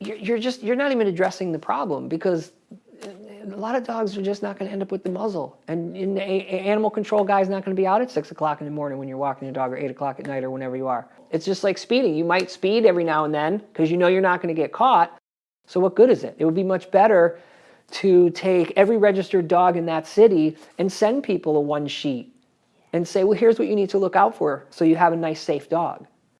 you're, just, you're not even addressing the problem because uh, a lot of dogs are just not going to end up with the muzzle. And an animal control guy's not going to be out at 6 o'clock in the morning when you're walking your dog or 8 o'clock at night or whenever you are. It's just like speeding. You might speed every now and then because you know you're not going to get caught. So what good is it? It would be much better to take every registered dog in that city and send people a one sheet and say, well, here's what you need to look out for so you have a nice, safe dog.